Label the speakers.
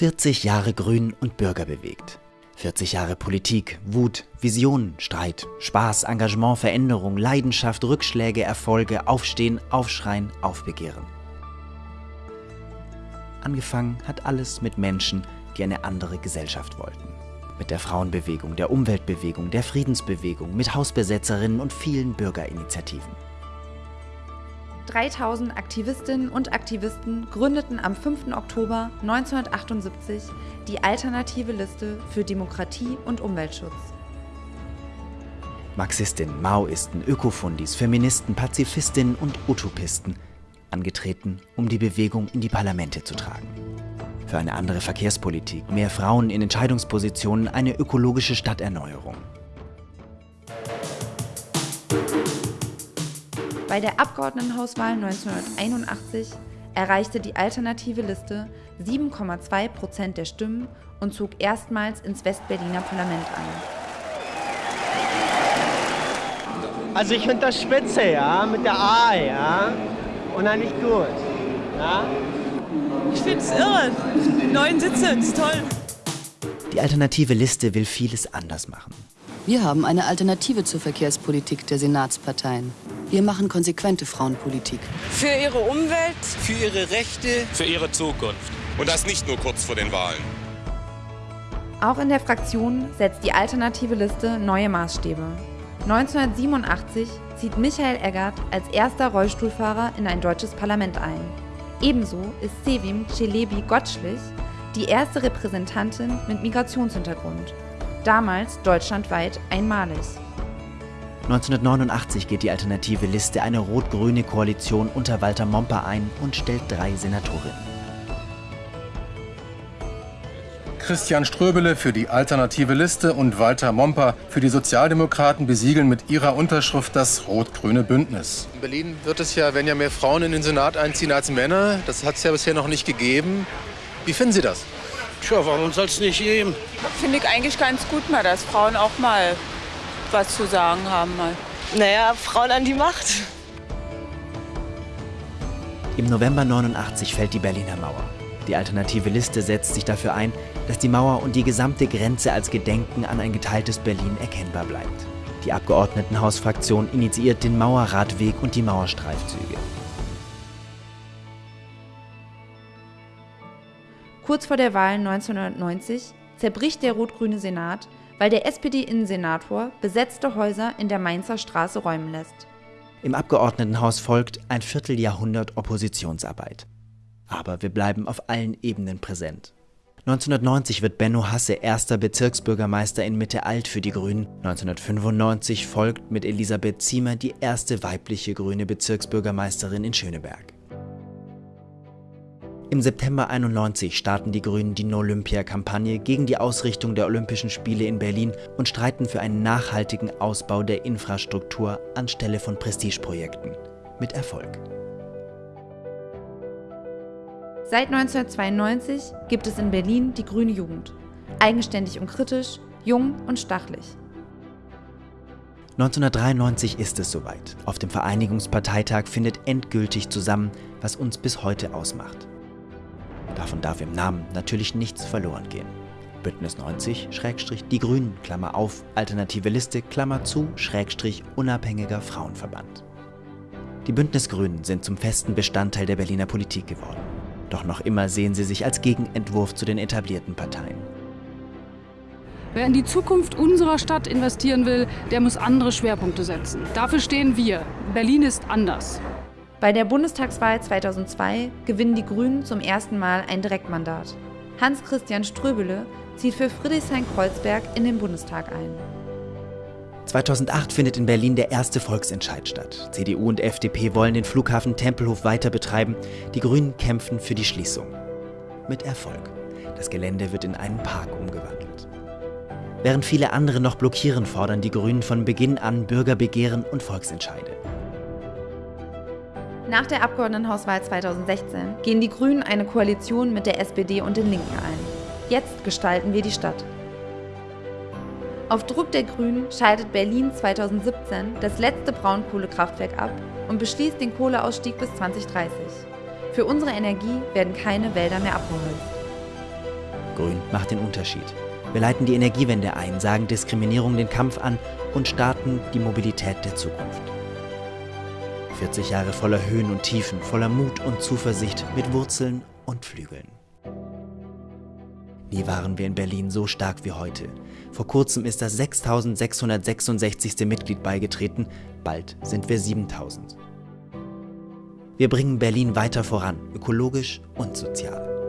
Speaker 1: 40 Jahre Grün und Bürger bewegt. 40 Jahre Politik, Wut, Vision, Streit, Spaß, Engagement, Veränderung, Leidenschaft, Rückschläge, Erfolge, Aufstehen, Aufschreien, Aufbegehren. Angefangen hat alles mit Menschen, die eine andere Gesellschaft wollten. Mit der Frauenbewegung, der Umweltbewegung, der Friedensbewegung, mit Hausbesetzerinnen und vielen Bürgerinitiativen.
Speaker 2: 3000 Aktivistinnen und Aktivisten gründeten am 5. Oktober 1978 die Alternative Liste für Demokratie und Umweltschutz.
Speaker 1: Marxistinnen, Maoisten, Ökofundis, Feministen, Pazifistinnen und Utopisten, angetreten, um die Bewegung in die Parlamente zu tragen. Für eine andere Verkehrspolitik, mehr Frauen in Entscheidungspositionen, eine ökologische Stadterneuerung.
Speaker 2: Bei der Abgeordnetenhauswahl 1981 erreichte die alternative Liste 7,2 Prozent der Stimmen und zog erstmals ins Westberliner Parlament ein.
Speaker 3: Also ich finde das spitze, ja, mit der A, ja, unheimlich gut, ja.
Speaker 4: Ich finde es irre. Neun Sitze, das ist toll.
Speaker 1: Die alternative Liste will vieles anders machen.
Speaker 5: Wir haben eine Alternative zur Verkehrspolitik der Senatsparteien. Wir machen konsequente Frauenpolitik.
Speaker 4: Für ihre Umwelt,
Speaker 6: für ihre Rechte,
Speaker 7: für ihre Zukunft.
Speaker 8: Und das nicht nur kurz vor den Wahlen.
Speaker 2: Auch in der Fraktion setzt die alternative Liste neue Maßstäbe. 1987 zieht Michael Eggert als erster Rollstuhlfahrer in ein deutsches Parlament ein. Ebenso ist Sevim Celebi Gottschlich die erste Repräsentantin mit Migrationshintergrund. Damals deutschlandweit einmalig.
Speaker 1: 1989 geht die alternative Liste eine rot-grüne Koalition unter Walter Momper ein und stellt drei Senatorinnen.
Speaker 9: Christian Ströbele für die alternative Liste und Walter Momper für die Sozialdemokraten besiegeln mit ihrer Unterschrift das rot-grüne Bündnis.
Speaker 10: In Berlin wird es ja, wenn ja mehr Frauen in den Senat einziehen als Männer. Das hat es ja bisher noch nicht gegeben. Wie finden Sie das?
Speaker 11: Tja, warum soll es nicht geben?
Speaker 4: Finde ich eigentlich ganz gut mal, dass Frauen auch mal was zu sagen haben. Mal.
Speaker 12: Naja, Frauen an die Macht.
Speaker 1: Im November 89 fällt die Berliner Mauer. Die alternative Liste setzt sich dafür ein, dass die Mauer und die gesamte Grenze als Gedenken an ein geteiltes Berlin erkennbar bleibt. Die Abgeordnetenhausfraktion initiiert den Mauerradweg und die Mauerstreifzüge.
Speaker 2: Kurz vor der Wahl 1990 zerbricht der rot-grüne Senat weil der SPD-Innensenator besetzte Häuser in der Mainzer Straße räumen lässt.
Speaker 1: Im Abgeordnetenhaus folgt ein Vierteljahrhundert Oppositionsarbeit. Aber wir bleiben auf allen Ebenen präsent. 1990 wird Benno Hasse erster Bezirksbürgermeister in Mitte Alt für die Grünen. 1995 folgt mit Elisabeth Ziemer die erste weibliche grüne Bezirksbürgermeisterin in Schöneberg. Im September 91 starten die Grünen die No-Olympia-Kampagne gegen die Ausrichtung der Olympischen Spiele in Berlin und streiten für einen nachhaltigen Ausbau der Infrastruktur anstelle von Prestigeprojekten. Mit Erfolg.
Speaker 2: Seit 1992 gibt es in Berlin die Grüne Jugend. Eigenständig und kritisch, jung und stachlich.
Speaker 1: 1993 ist es soweit. Auf dem Vereinigungsparteitag findet endgültig zusammen, was uns bis heute ausmacht. Davon darf im Namen natürlich nichts verloren gehen. Bündnis 90, Schrägstrich, die Grünen, Klammer auf, Alternative Liste, Klammer zu, Schrägstrich, unabhängiger Frauenverband. Die Bündnisgrünen sind zum festen Bestandteil der Berliner Politik geworden. Doch noch immer sehen sie sich als Gegenentwurf zu den etablierten Parteien.
Speaker 13: Wer in die Zukunft unserer Stadt investieren will, der muss andere Schwerpunkte setzen. Dafür stehen wir. Berlin ist anders.
Speaker 2: Bei der Bundestagswahl 2002 gewinnen die Grünen zum ersten Mal ein Direktmandat. Hans-Christian Ströbele zieht für Friedrichshain-Kreuzberg in den Bundestag ein.
Speaker 1: 2008 findet in Berlin der erste Volksentscheid statt. CDU und FDP wollen den Flughafen Tempelhof weiter betreiben. Die Grünen kämpfen für die Schließung. Mit Erfolg. Das Gelände wird in einen Park umgewandelt. Während viele andere noch blockieren, fordern die Grünen von Beginn an Bürgerbegehren und Volksentscheide.
Speaker 2: Nach der Abgeordnetenhauswahl 2016 gehen die Grünen eine Koalition mit der SPD und den Linken ein. Jetzt gestalten wir die Stadt. Auf Druck der Grünen scheidet Berlin 2017 das letzte Braunkohlekraftwerk ab und beschließt den Kohleausstieg bis 2030. Für unsere Energie werden keine Wälder mehr abgeholzt.
Speaker 1: Grün macht den Unterschied. Wir leiten die Energiewende ein, sagen Diskriminierung den Kampf an und starten die Mobilität der Zukunft. 40 Jahre voller Höhen und Tiefen, voller Mut und Zuversicht, mit Wurzeln und Flügeln. Nie waren wir in Berlin so stark wie heute. Vor kurzem ist das 6666. Mitglied beigetreten, bald sind wir 7000. Wir bringen Berlin weiter voran, ökologisch und sozial.